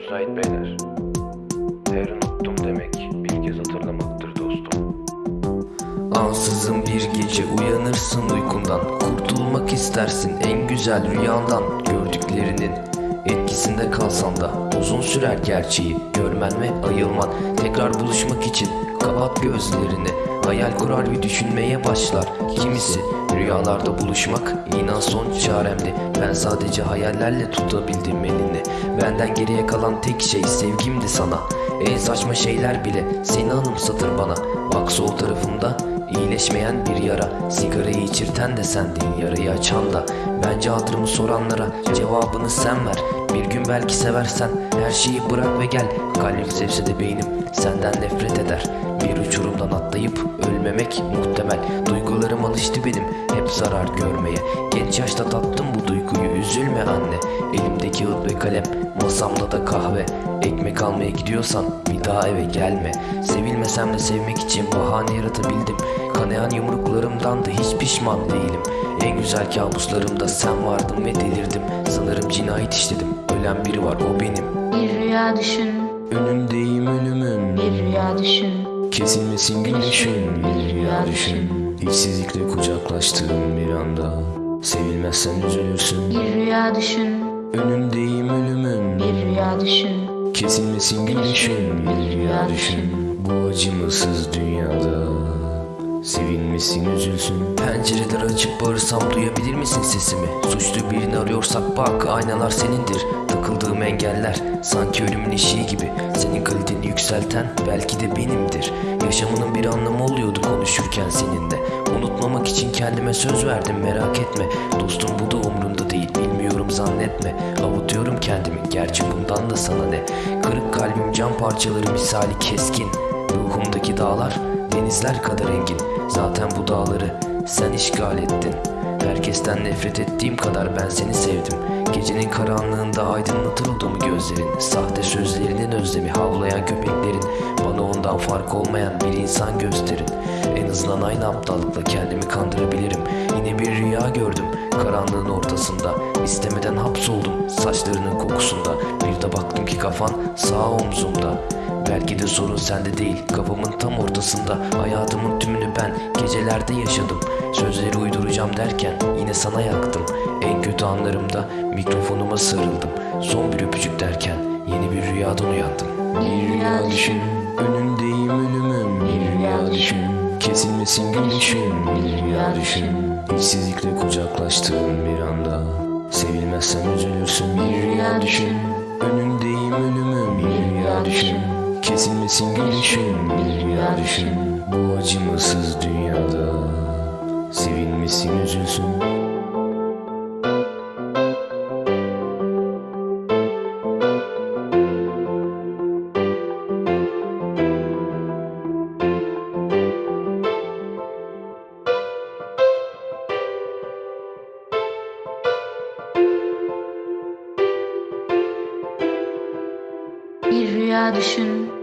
müsait beyler. Her unuttum demek bir kez hatırlamaktır dostum. Ansızın bir gece uyanırsın uykundan Kurtulmak istersin en güzel rüyandan Gördüklerinin etkisinde kalsan da Uzun sürer gerçeği görmen ve ayılman Tekrar buluşmak için kapat gözlerini Hayal kurar ve düşünmeye başlar. Kimisi rüyalarda buluşmak inan son çaremdi. Ben sadece hayallerle tutabildim elini. Benden geriye kalan tek şey sevgimdi sana. En saçma şeyler bile seni anımsatır bana. Bak sol tarafımda İyileşmeyen bir yara. Sigarayı içirten de sendin yarayı açan da. Bence hatırımı soranlara cevabını sen ver. Bir gün belki seversen her şeyi bırak ve gel. Kalbim sevse de beynim senden nefret eder Bir uçurumdan atlayıp ölmemek muhtemel. Duygularım alıştı benim hep zarar görmeye. Genç yaşta tattım bu duyguyu üzülme anne. Elimdeki kağıt ve kalem masamda da kahve. Ekmek almaya gidiyorsan bir daha eve gelme. Sevilmesem de sevmek için bahane yaratabildim. Kanayan yumruklarımdan da hiç pişman değilim. En güzel kabuslarımda sen vardın ve delirdim. Sanırım cinayet işledim Ölen biri var o benim. Bir rüya düşün, Önündeyim ölümün bir rüya düşün. Kesilmesin gülüşün bir rüya düşün. İşsizlikle kucaklaştığım bir anda. Sevilmezsen üzülürsün. Bir rüya düşün, Önündeyim ölümün. Bir rüya düşün. Kesilmesin gülüşün bir rüya düşün. Bu acımasız dünyada. Sevilmesin üzülsün. Pencereleri açıp bağırsam duyabilir misin sesimi? Suçlu birini arıyorsak bak aynalar senindir. Takıldığım engeller sanki ölümün eşiği gibi. Kaliteni yükselten belki de benimdir. Yaşamının bir anlamı oluyordu konuşurken seninle. Unutmamak için kendime söz verdim merak etme. Dostum bu da umrunda değil bilmiyorum zannetme. Avutuyorum kendimi gerçi bundan da sana ne? Kırık kalbim cam parçaları misali keskin. Ruhumdaki dağlar denizler kadar engin. Zaten bu dağları sen işgal ettin Herkesten nefret ettiğim kadar ben seni sevdim. Gecenin karanlığında aydınlatır gözlerin. Sahte sözlerinin özlemi havlayan köpeklerin. Bana ondan fark olmayan bir insan gösterin. En azından aynı aptallıkla kendimi kandırabilirim. Yine bir rüya gördüm karanlığın ortasında. İstemeden hapsoldum saçlarının kokusunda. Bir de baktım ki kafan sağ omzumda. Belki de sorun sende değil Kafamın tam ortasında. Hayatımın tümünü ben gecelerde yaşadım. Sözleri uyduracağım derken Yine sana yaktım. En kötü anlarımda Mikrofonuma sarıldım. Son bir öpücük derken Yeni bir rüyadan uyandım. Bir rüya düşün, Önündeyim ölümüm bir rüya düşün. Kesilmesin gülüşün bir rüya düşün İşsizlikle kucaklaştığım bir anda. Sevilmezsen üzülürsün. Bir rüya düşün Önündeyim ölümüm bir rüya düşün Kesilmesin gülüşün bir rüya düşün Bu acımasız dünyada Sevilmesin üzülsün. Bir rüya düşün,